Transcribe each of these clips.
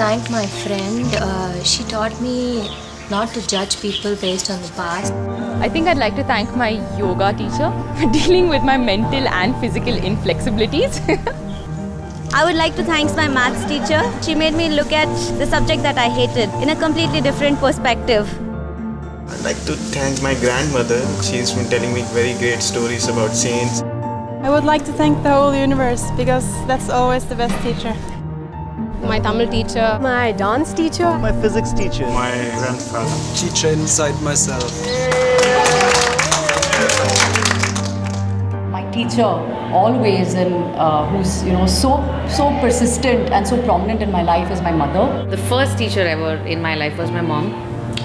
thank my friend. Uh, she taught me not to judge people based on the past. I think I'd like to thank my yoga teacher for dealing with my mental and physical inflexibilities. I would like to thank my maths teacher. She made me look at the subject that I hated in a completely different perspective. I'd like to thank my grandmother. She's been telling me very great stories about saints. I would like to thank the whole universe because that's always the best teacher. My Tamil teacher, my dance teacher, my physics teacher, my grandfather, teacher inside myself. My teacher, always and uh, who's you know so so persistent and so prominent in my life is my mother. The first teacher ever in my life was my mom.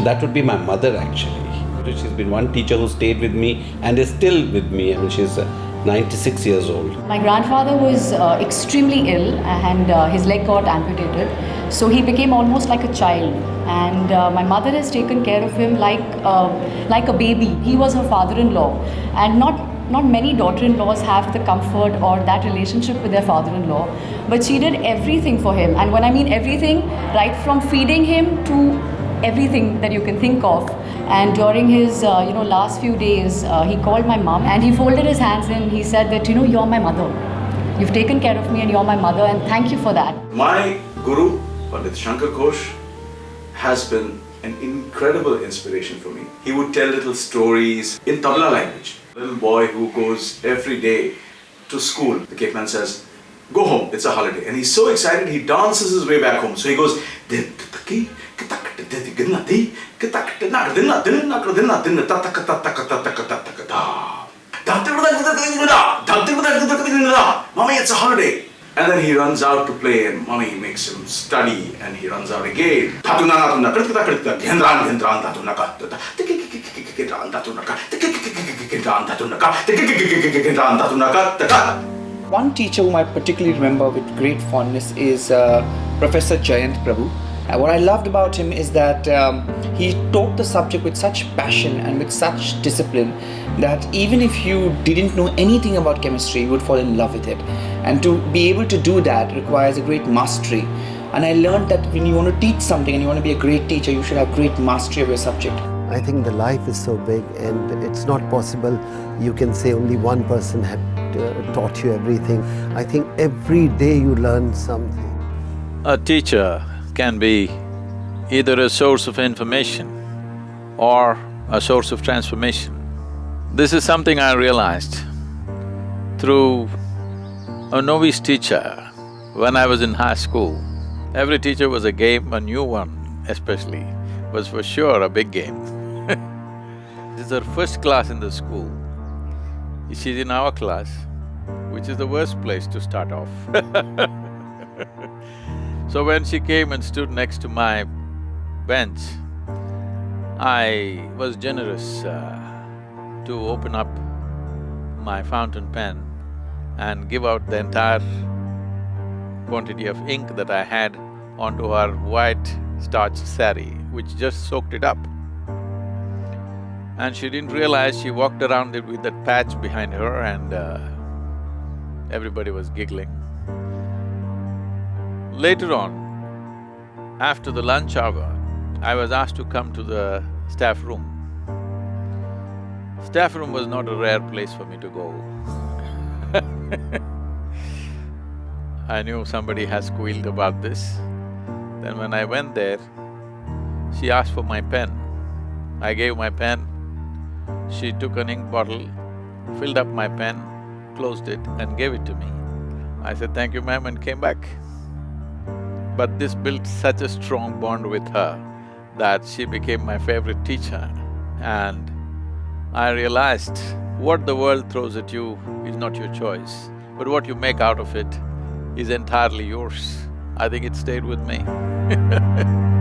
That would be my mother actually. She's been one teacher who stayed with me and is still with me. I mean, she's uh, 96 years old. My grandfather was uh, extremely ill and uh, his leg got amputated. So he became almost like a child. And uh, my mother has taken care of him like, uh, like a baby. He was her father-in-law. And not, not many daughter-in-laws have the comfort or that relationship with their father-in-law. But she did everything for him. And when I mean everything, right from feeding him to everything that you can think of. And during his, uh, you know, last few days, uh, he called my mom and he folded his hands and he said that, you know, you're my mother. You've taken care of me and you're my mother and thank you for that. My guru, Pandit Shankar Ghosh, has been an incredible inspiration for me. He would tell little stories in Tamil language. Little boy who goes every day to school, the cake man says, go home, it's a holiday. And he's so excited, he dances his way back home. So he goes, Mommy, it's a holiday. And then he runs out to play and mommy makes him study and he runs out again. One teacher whom I particularly remember with great fondness is Professor Jayant Prabhu. Uh, what I loved about him is that um, he taught the subject with such passion and with such discipline that even if you didn't know anything about chemistry, you would fall in love with it. And to be able to do that requires a great mastery. And I learned that when you want to teach something and you want to be a great teacher, you should have great mastery of your subject. I think the life is so big and it's not possible you can say only one person had uh, taught you everything. I think every day you learn something. A teacher can be either a source of information or a source of transformation. This is something I realized through a novice teacher when I was in high school. Every teacher was a game, a new one especially was for sure a big game. this is her first class in the school. She's in our class, which is the worst place to start off So when she came and stood next to my bench, I was generous uh, to open up my fountain pen and give out the entire quantity of ink that I had onto her white starched sari, which just soaked it up. And she didn't realize she walked around it with that patch behind her and uh, everybody was giggling. Later on, after the lunch hour, I was asked to come to the staff room. Staff room was not a rare place for me to go I knew somebody has squealed about this. Then when I went there, she asked for my pen. I gave my pen. She took an ink bottle, filled up my pen, closed it and gave it to me. I said, thank you ma'am and came back. But this built such a strong bond with her that she became my favorite teacher. And I realized what the world throws at you is not your choice, but what you make out of it is entirely yours. I think it stayed with me